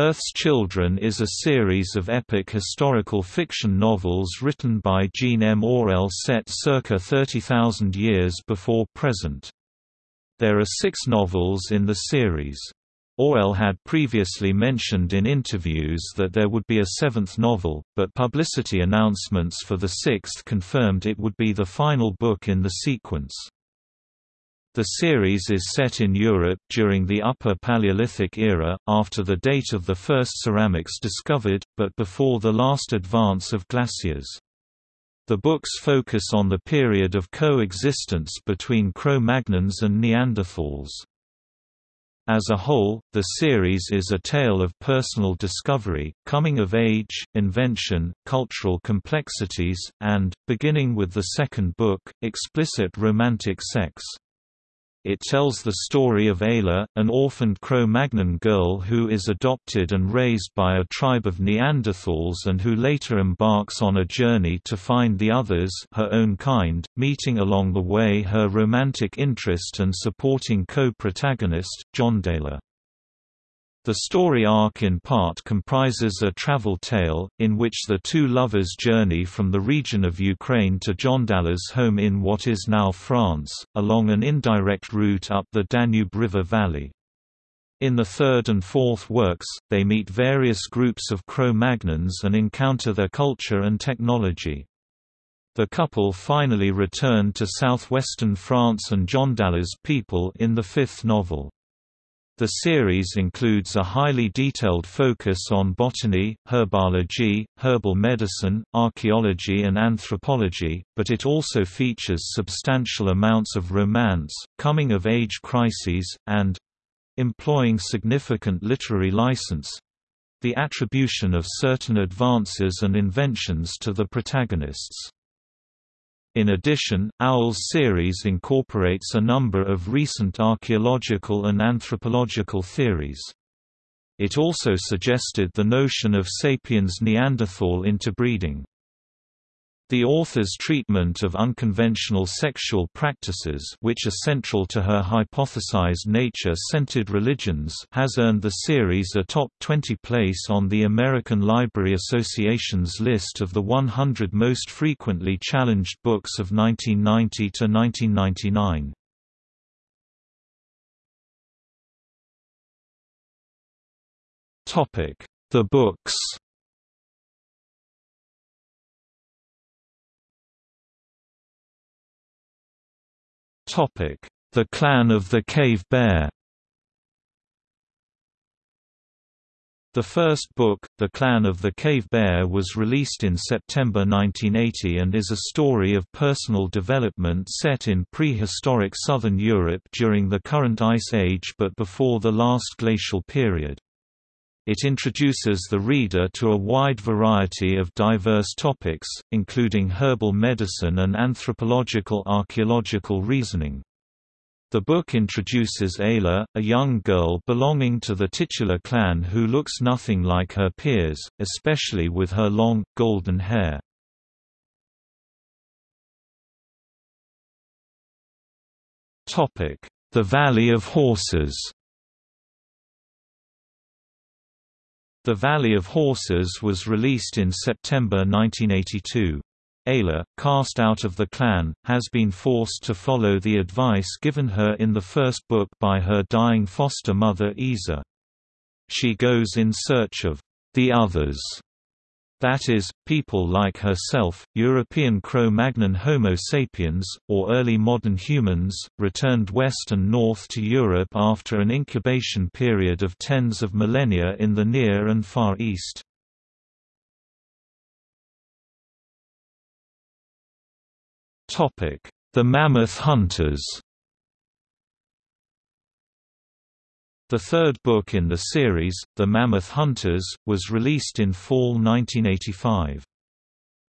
Earth's Children is a series of epic historical fiction novels written by Jean M. Auel set circa 30,000 years before present. There are six novels in the series. Auel had previously mentioned in interviews that there would be a seventh novel, but publicity announcements for the sixth confirmed it would be the final book in the sequence. The series is set in Europe during the Upper Paleolithic era, after the date of the first ceramics discovered, but before the last advance of glaciers. The books focus on the period of coexistence between Cro-Magnons and Neanderthals. As a whole, the series is a tale of personal discovery, coming of age, invention, cultural complexities, and, beginning with the second book, explicit romantic sex. It tells the story of Ayla, an orphaned Cro-Magnon girl who is adopted and raised by a tribe of Neanderthals and who later embarks on a journey to find the others her own kind, meeting along the way her romantic interest and supporting co-protagonist, John Jondalar. The story arc in part comprises a travel tale, in which the two lovers journey from the region of Ukraine to Jondalar's home in what is now France, along an indirect route up the Danube River valley. In the third and fourth works, they meet various groups of Cro-Magnons and encounter their culture and technology. The couple finally return to southwestern France and Jondalar's people in the fifth novel. The series includes a highly detailed focus on botany, herbology, herbal medicine, archaeology and anthropology, but it also features substantial amounts of romance, coming-of-age crises, and—employing significant literary license—the attribution of certain advances and inventions to the protagonists. In addition, Auel's series incorporates a number of recent archaeological and anthropological theories. It also suggested the notion of sapiens Neanderthal interbreeding. The author's treatment of unconventional sexual practices which are central to her hypothesized nature-centered religions has earned the series a top 20 place on the American Library Association's list of the 100 most frequently challenged books of 1990 to 1999. The books The Clan of the Cave Bear The first book, The Clan of the Cave Bear was released in September 1980 and is a story of personal development set in prehistoric southern Europe during the current Ice Age but before the last glacial period. It introduces the reader to a wide variety of diverse topics, including herbal medicine and anthropological archaeological reasoning. The book introduces Ayla, a young girl belonging to the titular clan who looks nothing like her peers, especially with her long, golden hair. The Valley of Horses The Valley of Horses was released in September 1982. Ayla, cast out of the clan, has been forced to follow the advice given her in the first book by her dying foster mother Iza. She goes in search of the others that is, people like herself, European Cro-Magnon Homo sapiens, or early modern humans, returned west and north to Europe after an incubation period of tens of millennia in the Near and Far East. The Mammoth Hunters The third book in the series, The Mammoth Hunters, was released in fall 1985.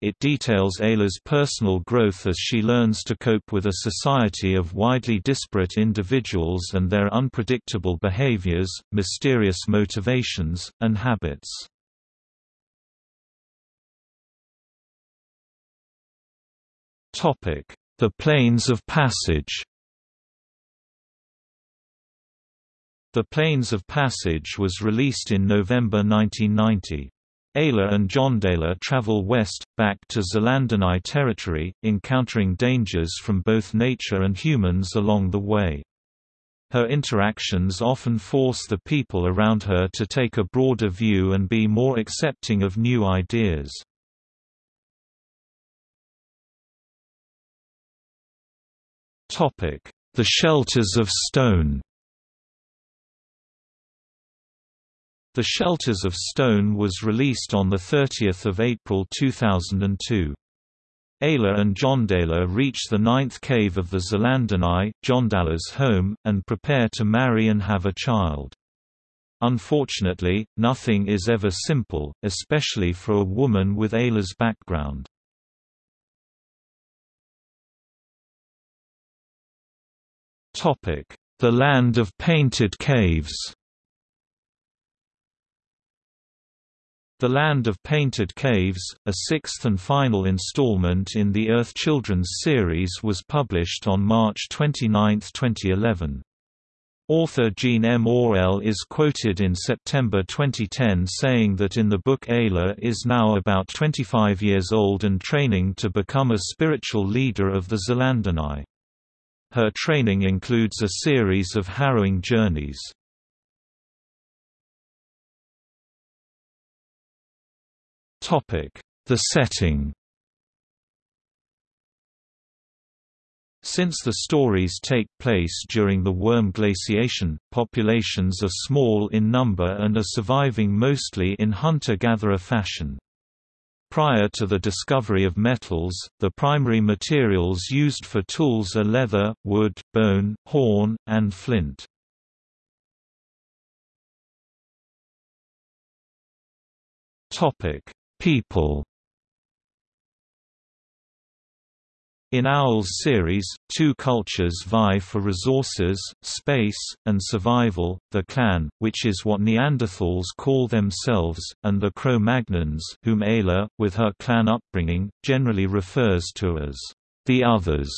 It details Ayla's personal growth as she learns to cope with a society of widely disparate individuals and their unpredictable behaviors, mysterious motivations, and habits. The Plains of Passage The Plains of Passage was released in November 1990. Ayla and Jondalar travel west, back to Zelandonii territory, encountering dangers from both nature and humans along the way. Her interactions often force the people around her to take a broader view and be more accepting of new ideas. The Shelters of Stone The Shelters of Stone was released on 30 April 2002. Ayla and Jondalar reach the ninth cave of the Zelandonii, Jondalar's home, and prepare to marry and have a child. Unfortunately, nothing is ever simple, especially for a woman with Ayla's background. The Land of Painted Caves The Land of Painted Caves, a sixth and final installment in the Earth Children's series was published on March 29, 2011. Author Jean M. Auel is quoted in September 2010 saying that in the book Ayla is now about 25 years old and training to become a spiritual leader of the Zelandonii. Her training includes a series of harrowing journeys. The setting Since the stories take place during the Würm glaciation, populations are small in number and are surviving mostly in hunter-gatherer fashion. Prior to the discovery of metals, the primary materials used for tools are leather, wood, bone, horn, and flint. Topic: People In Auel's series, two cultures vie for resources, space, and survival, the clan, which is what Neanderthals call themselves, and the Cro-Magnons whom Ayla, with her clan upbringing, generally refers to as the others.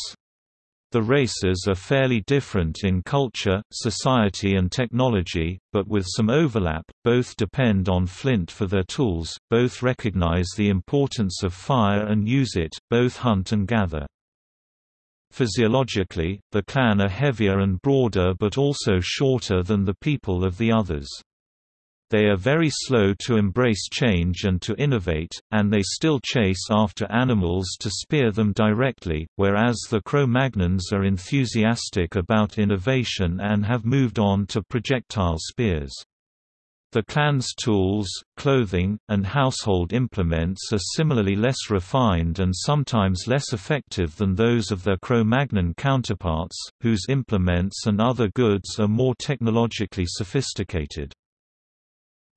The races are fairly different in culture, society and technology, but with some overlap, both depend on flint for their tools, both recognize the importance of fire and use it, both hunt and gather. Physiologically, the clan are heavier and broader but also shorter than the people of the others. They are very slow to embrace change and to innovate, and they still chase after animals to spear them directly, whereas the Cro-Magnons are enthusiastic about innovation and have moved on to projectile spears. The clan's tools, clothing, and household implements are similarly less refined and sometimes less effective than those of their Cro-Magnon counterparts, whose implements and other goods are more technologically sophisticated.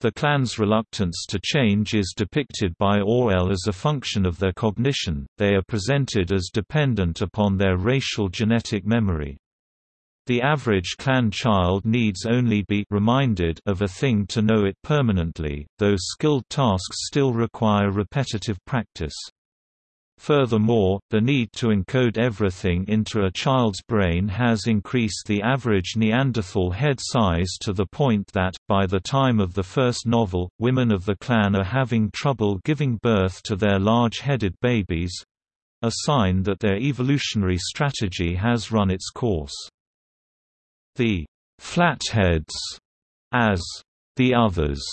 The clan's reluctance to change is depicted by Auel as a function of their cognition, they are presented as dependent upon their racial genetic memory. The average clan child needs only be reminded of a thing to know it permanently, though skilled tasks still require repetitive practice. Furthermore, the need to encode everything into a child's brain has increased the average Neanderthal head size to the point that, by the time of the first novel, women of the clan are having trouble giving birth to their large-headed babies—a sign that their evolutionary strategy has run its course. The «flatheads» as «the others»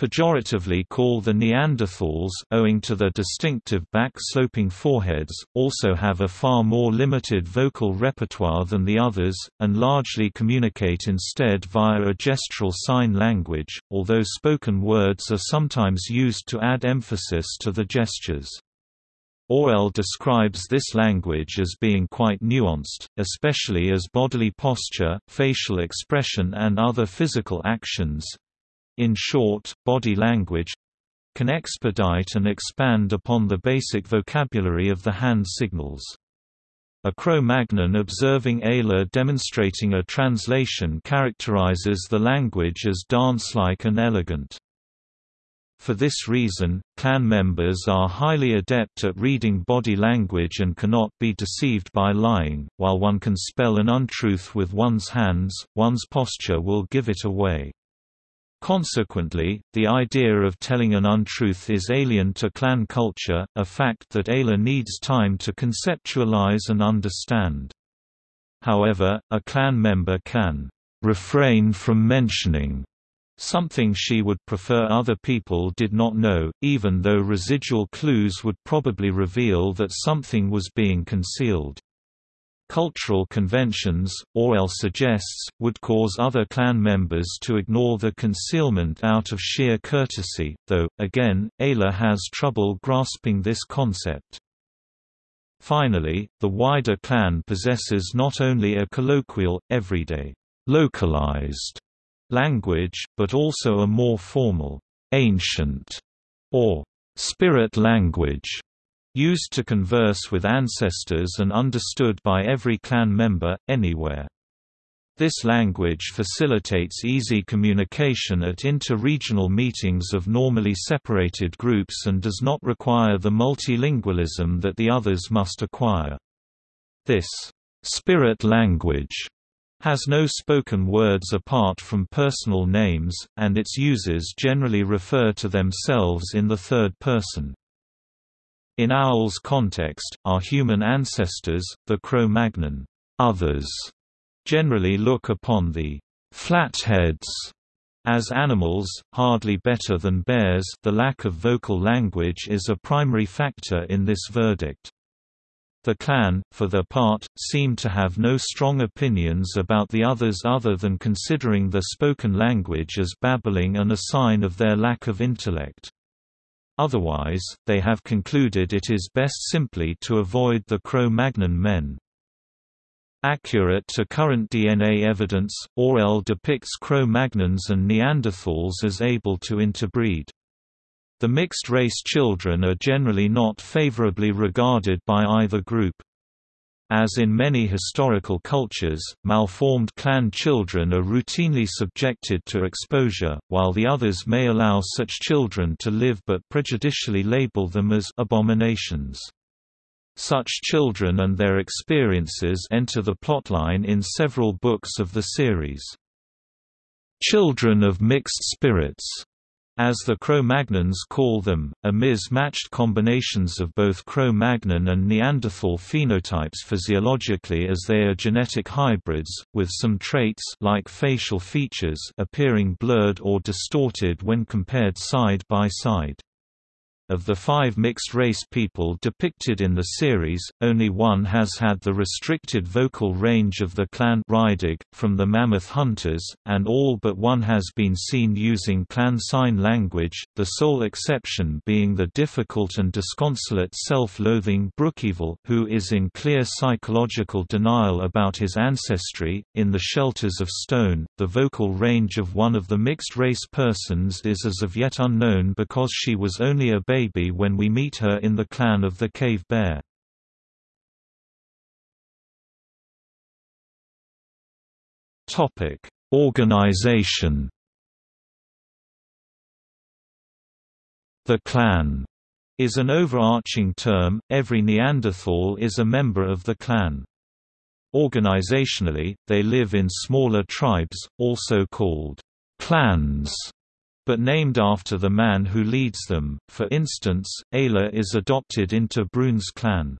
pejoratively call the Neanderthals owing to their distinctive back-sloping foreheads, also have a far more limited vocal repertoire than the others, and largely communicate instead via a gestural sign language, although spoken words are sometimes used to add emphasis to the gestures. Auel describes this language as being quite nuanced, especially as bodily posture, facial expression and other physical actions, in short, body language can expedite and expand upon the basic vocabulary of the hand signals. A Cro-Magnon observing Ayla demonstrating a translation characterizes the language as dance-like and elegant. For this reason, clan members are highly adept at reading body language and cannot be deceived by lying. While one can spell an untruth with one's hands, one's posture will give it away. Consequently, the idea of telling an untruth is alien to clan culture, a fact that Ayla needs time to conceptualize and understand. However, a clan member can refrain from mentioning something she would prefer other people did not know, even though residual clues would probably reveal that something was being concealed. Cultural conventions, Auel suggests, would cause other clan members to ignore the concealment out of sheer courtesy, though, again, Ayla has trouble grasping this concept. Finally, the wider clan possesses not only a colloquial, everyday, localized language, but also a more formal, ancient, or spirit language, used to converse with ancestors and understood by every clan member, anywhere. This language facilitates easy communication at inter-regional meetings of normally separated groups and does not require the multilingualism that the others must acquire. This spirit language has no spoken words apart from personal names, and its users generally refer to themselves in the third person. In Auel's context, our human ancestors, the Cro-Magnon others, generally look upon the flatheads as animals, hardly better than bears the lack of vocal language is a primary factor in this verdict. The clan, for their part, seem to have no strong opinions about the others other than considering the spoken language as babbling and a sign of their lack of intellect. Otherwise, they have concluded it is best simply to avoid the Cro-Magnon men. Accurate to current DNA evidence, Auel depicts Cro-Magnons and Neanderthals as able to interbreed. The mixed-race children are generally not favorably regarded by either group. As in many historical cultures, malformed clan children are routinely subjected to exposure, while the others may allow such children to live but prejudicially label them as abominations. Such children and their experiences enter the plotline in several books of the series. Children of Mixed Spirits as the Cro-Magnons call them, are mismatched combinations of both Cro-Magnon and Neanderthal phenotypes physiologically as they are genetic hybrids, with some traits like facial features appearing blurred or distorted when compared side by side. Of the five mixed-race people depicted in the series, only one has had the restricted vocal range of the clan Rydag, from the Mammoth Hunters, and all but one has been seen using clan sign language, the sole exception being the difficult and disconsolate self-loathing Brukeval, who is in clear psychological denial about his ancestry. In The Shelters of Stone, the vocal range of one of the mixed-race persons is as of yet unknown because she was only a baby baby when we meet her in the clan of the Cave Bear. Topic: Organization. The clan is an overarching term, every Neanderthal is a member of the clan. Organizationally, they live in smaller tribes, also called clans, but named after the man who leads them. For instance, Ayla is adopted into Brun's clan.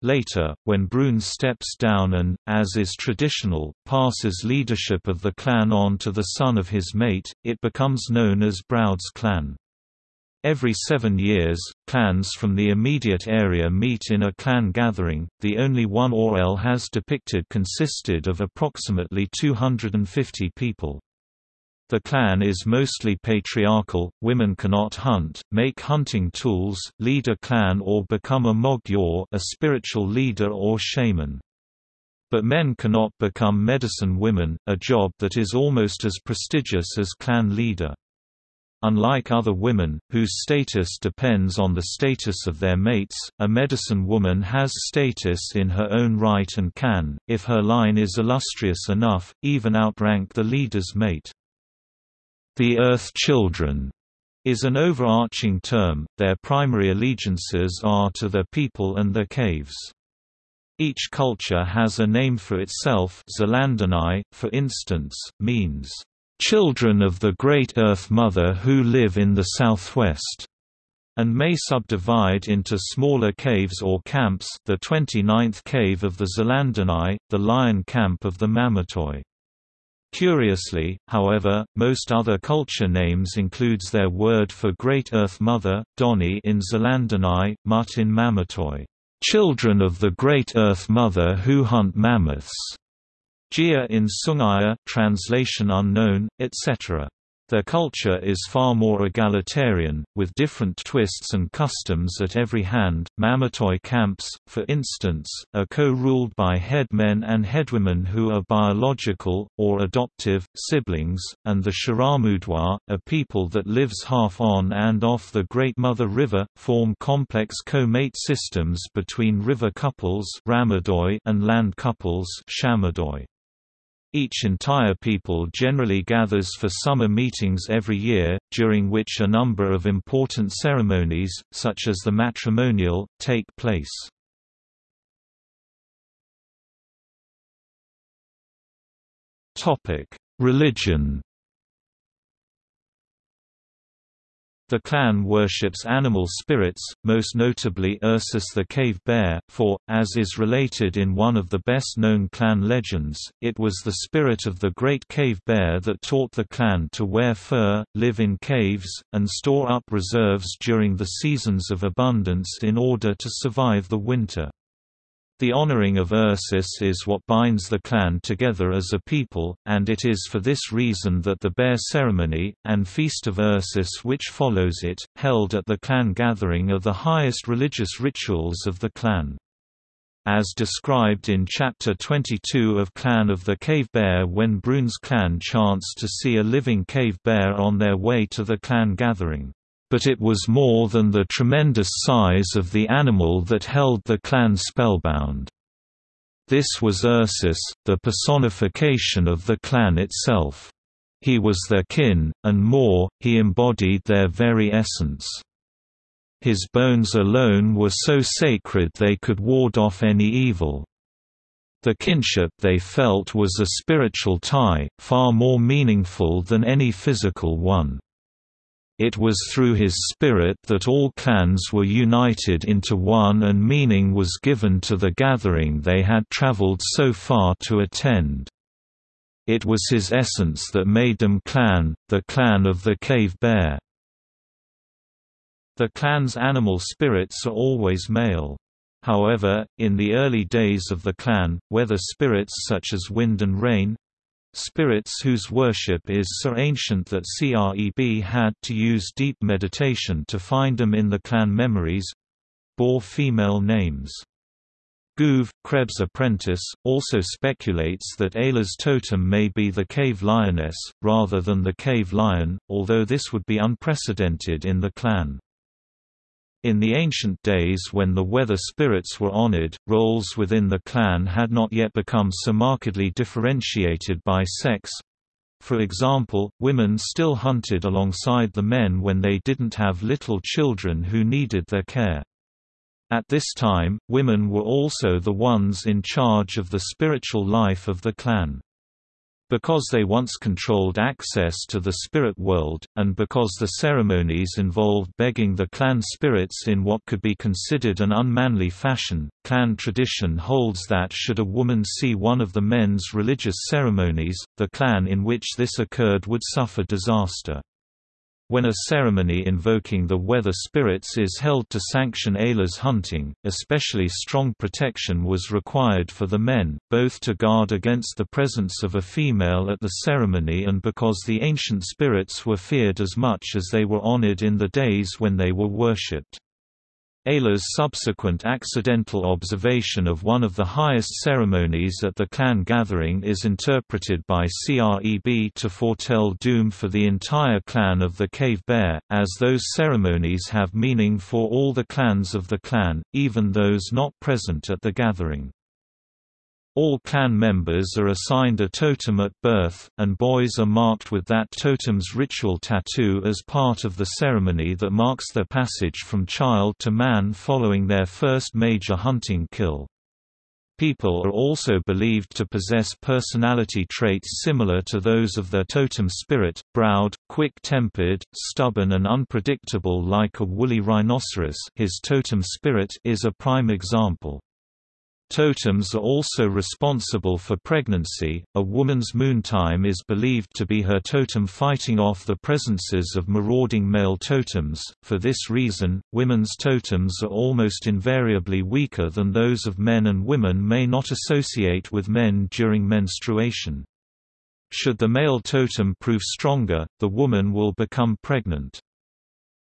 Later, when Brun steps down and, as is traditional, passes leadership of the clan on to the son of his mate, it becomes known as Broud's clan. Every seven years, clans from the immediate area meet in a clan gathering, the only one Auel has depicted consisted of approximately 250 people. The clan is mostly patriarchal, women cannot hunt, make hunting tools, lead a clan or become a Mog-ur a spiritual leader or shaman. But men cannot become medicine women, a job that is almost as prestigious as clan leader. Unlike other women, whose status depends on the status of their mates, a medicine woman has status in her own right and can, if her line is illustrious enough, even outrank the leader's mate. The Earth Children is an overarching term, their primary allegiances are to their people and their caves. Each culture has a name for itself Zelandonii, for instance, means, "...children of the Great Earth Mother who live in the southwest." and may subdivide into smaller caves or camps the 29th cave of the Zelandonii, the Lion Camp of the Mamutoi. Curiously, however, most other culture names includes their word for Great Earth Mother, Doni in Zelandonii, Mut in Mamutoi, children of the Great Earth Mother who hunt mammoths, Gia in Sungaea translation unknown, etc. Their culture is far more egalitarian, with different twists and customs at every hand. Mamutoi camps, for instance, are co-ruled by headmen and headwomen who are biological, or adoptive, siblings, and the Sharamudoi, a people that lives half on and off the Great Mother River, form complex co-mate systems between river couples and land couples. Each entire people generally gathers for summer meetings every year, during which a number of important ceremonies, such as the matrimonial, take place. Religion The clan worships animal spirits, most notably Ursus the cave bear, for, as is related in one of the best-known clan legends, it was the spirit of the great cave bear that taught the clan to wear fur, live in caves, and store up reserves during the seasons of abundance in order to survive the winter. The honoring of Ursus is what binds the clan together as a people, and it is for this reason that the bear ceremony, and feast of Ursus which follows it, held at the clan gathering are the highest religious rituals of the clan. As described in Chapter 22 of Clan of the Cave Bear when Brun's clan chance to see a living cave bear on their way to the clan gathering but it was more than the tremendous size of the animal that held the clan spellbound. This was Ursus, the personification of the clan itself. He was their kin, and more, he embodied their very essence. His bones alone were so sacred they could ward off any evil. The kinship they felt was a spiritual tie, far more meaningful than any physical one. It was through his spirit that all clans were united into one and meaning was given to the gathering they had traveled so far to attend. It was his essence that made them clan, the clan of the cave bear. The clan's animal spirits are always male. However, in the early days of the clan, weather spirits such as wind and rain, Spirits whose worship is so ancient that Creb had to use deep meditation to find them in the clan memories bore female names. Goov, Creb's apprentice, also speculates that Ayla's totem may be the cave lioness, rather than the cave lion, although this would be unprecedented in the clan. In the ancient days when the weather spirits were honored, roles within the clan had not yet become so markedly differentiated by sex. For example, women still hunted alongside the men when they didn't have little children who needed their care. At this time, women were also the ones in charge of the spiritual life of the clan. Because they once controlled access to the spirit world, and because the ceremonies involved begging the clan spirits in what could be considered an unmanly fashion, clan tradition holds that should a woman see one of the men's religious ceremonies, the clan in which this occurred would suffer disaster. When a ceremony invoking the weather spirits is held to sanction Ayla's hunting, especially strong protection was required for the men, both to guard against the presence of a female at the ceremony and because the ancient spirits were feared as much as they were honored in the days when they were worshipped. Ayla's subsequent accidental observation of one of the highest ceremonies at the clan gathering is interpreted by Creb to foretell doom for the entire clan of the Cave Bear, as those ceremonies have meaning for all the clans of the clan, even those not present at the gathering. All clan members are assigned a totem at birth, and boys are marked with that totem's ritual tattoo as part of the ceremony that marks their passage from child to man following their first major hunting kill. People are also believed to possess personality traits similar to those of their totem spirit, Broud, quick-tempered, stubborn and unpredictable like a woolly rhinoceros his totem spirit is a prime example. Totems are also responsible for pregnancy. A woman's moon time is believed to be her totem fighting off the presences of marauding male totems. For this reason, women's totems are almost invariably weaker than those of men, and women may not associate with men during menstruation. Should the male totem prove stronger, the woman will become pregnant.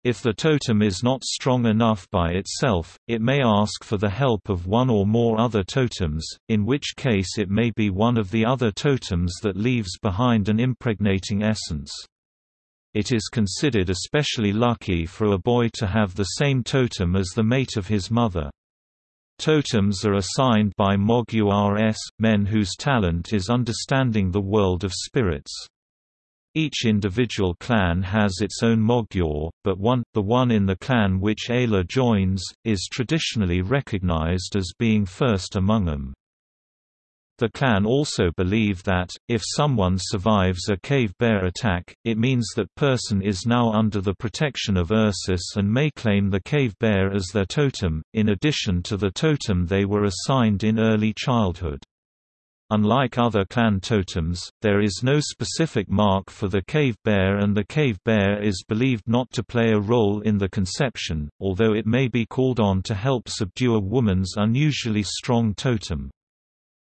If the totem is not strong enough by itself, it may ask for the help of one or more other totems, in which case it may be one of the other totems that leaves behind an impregnating essence. It is considered especially lucky for a boy to have the same totem as the mate of his mother. Totems are assigned by Mog-urs, men whose talent is understanding the world of spirits. Each individual clan has its own Mog-ur, but one, the one in the clan which Ayla joins, is traditionally recognized as being first among them. The clan also believe that, if someone survives a cave bear attack, it means that person is now under the protection of Ursus and may claim the cave bear as their totem, in addition to the totem they were assigned in early childhood. Unlike other clan totems, there is no specific mark for the cave bear and the cave bear is believed not to play a role in the conception, although it may be called on to help subdue a woman's unusually strong totem.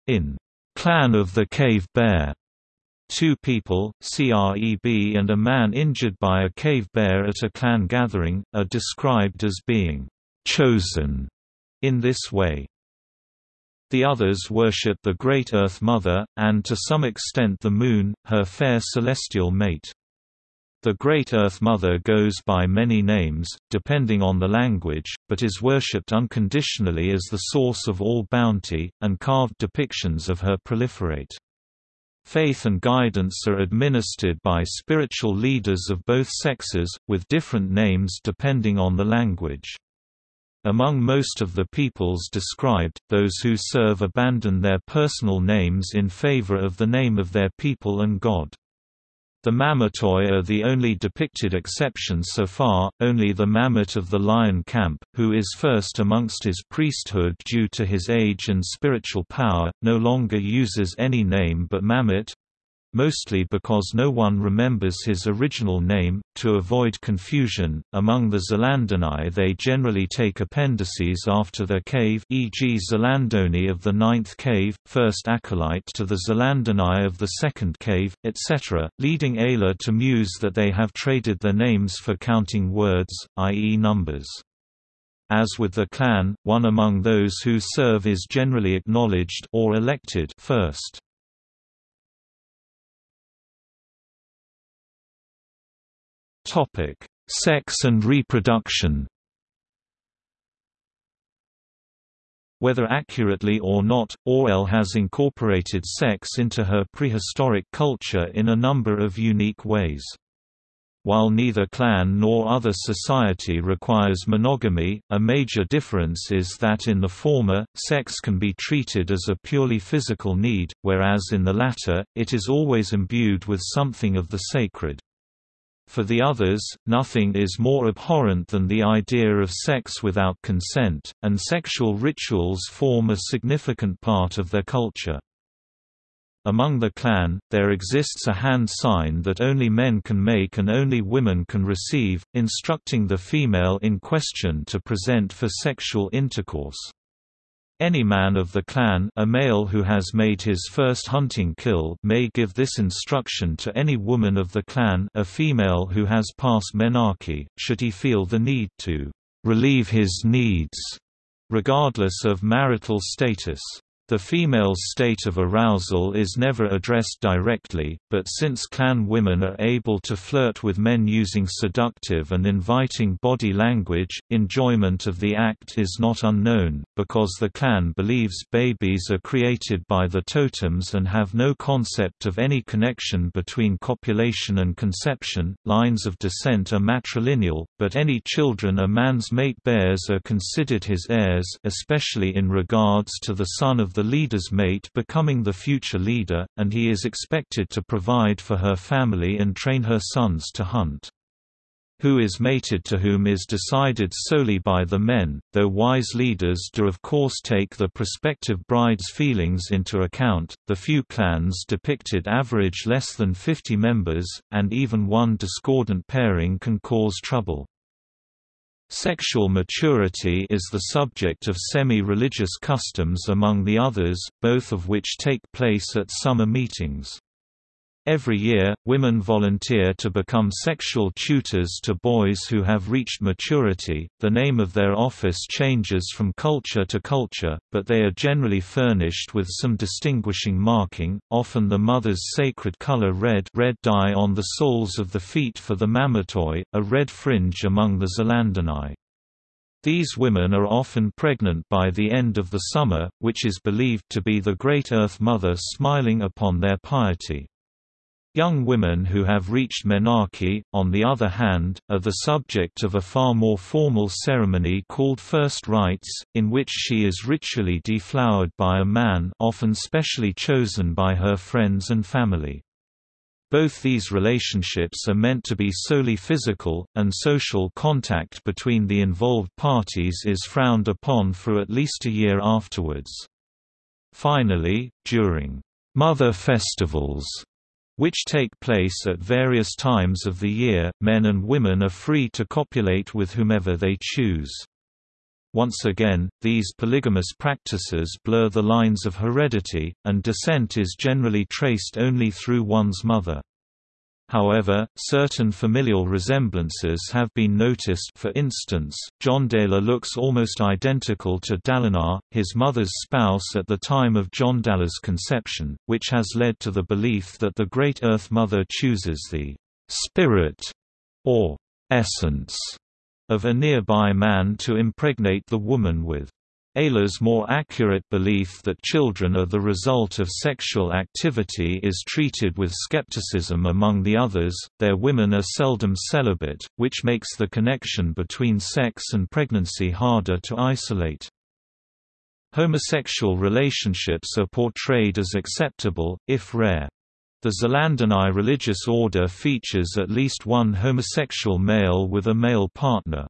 In Clan of the Cave Bear, two people, CREB and a man injured by a cave bear at a clan gathering, are described as being chosen in this way. The others worship the Great Earth Mother, and to some extent the Moon, her fair celestial mate. The Great Earth Mother goes by many names, depending on the language, but is worshipped unconditionally as the source of all bounty, and carved depictions of her proliferate. Faith and guidance are administered by spiritual leaders of both sexes, with different names depending on the language. Among most of the peoples described, those who serve abandon their personal names in favor of the name of their people and god. The Mamutoi are the only depicted exceptions so far, only the Mamut of the Lion Camp, who is first amongst his priesthood due to his age and spiritual power, no longer uses any name but Mamut, mostly because no one remembers his original name. To avoid confusion, among the Zelandonii they generally take appendices after their cave e.g. Zelandoni of the ninth cave, first acolyte to the Zelandoni of the second cave, etc., leading Ayla to muse that they have traded their names for counting words, i.e. numbers. As with the clan, one among those who serve is generally acknowledged or elected first. Topic: Sex and reproduction. Whether accurately or not, Auel has incorporated sex into her prehistoric culture in a number of unique ways. While neither clan nor other society requires monogamy, a major difference is that in the former, sex can be treated as a purely physical need, whereas in the latter, it is always imbued with something of the sacred. For the others, nothing is more abhorrent than the idea of sex without consent, and sexual rituals form a significant part of their culture. Among the clan, there exists a hand sign that only men can make and only women can receive, instructing the female in question to present for sexual intercourse. Any man of the clan a male who has made his first hunting kill may give this instruction to any woman of the clan a female who has passed menarche, should he feel the need to relieve his needs, regardless of marital status. The female's state of arousal is never addressed directly, but since clan women are able to flirt with men using seductive and inviting body language, enjoyment of the act is not unknown, because the clan believes babies are created by the totems and have no concept of any connection between copulation and conception. Lines of descent are matrilineal, but any children a man's mate bears are considered his heirs, especially in regards to the son of the leader's mate becoming the future leader, and he is expected to provide for her family and train her sons to hunt. Who is mated to whom is decided solely by the men, though wise leaders do of course take the prospective bride's feelings into account. The few clans depicted average less than 50 members, and even one discordant pairing can cause trouble. Sexual maturity is the subject of semi-religious customs among the others, both of which take place at summer meetings. Every year, women volunteer to become sexual tutors to boys who have reached maturity. The name of their office changes from culture to culture, but they are generally furnished with some distinguishing marking, often the mother's sacred color red, red dye on the soles of the feet for the mamutoi, a red fringe among the Zelandonii. These women are often pregnant by the end of the summer, which is believed to be the Great Earth Mother smiling upon their piety. Young women who have reached menarche, on the other hand, are the subject of a far more formal ceremony called first rites, in which she is ritually deflowered by a man often specially chosen by her friends and family. Both these relationships are meant to be solely physical, and social contact between the involved parties is frowned upon for at least a year afterwards. Finally, during mother festivals which take place at various times of the year, men and women are free to copulate with whomever they choose. Once again, these polygamous practices blur the lines of heredity, and descent is generally traced only through one's mother. However, certain familial resemblances have been noticed for instance, Jondalar looks almost identical to Dalanar, his mother's spouse at the time of Jondalar's conception, which has led to the belief that the Great Earth Mother chooses the «spirit» or «essence» of a nearby man to impregnate the woman with. Ayla's more accurate belief that children are the result of sexual activity is treated with skepticism among the others, their women are seldom celibate, which makes the connection between sex and pregnancy harder to isolate. Homosexual relationships are portrayed as acceptable, if rare. The Zelandonii religious order features at least one homosexual male with a male partner.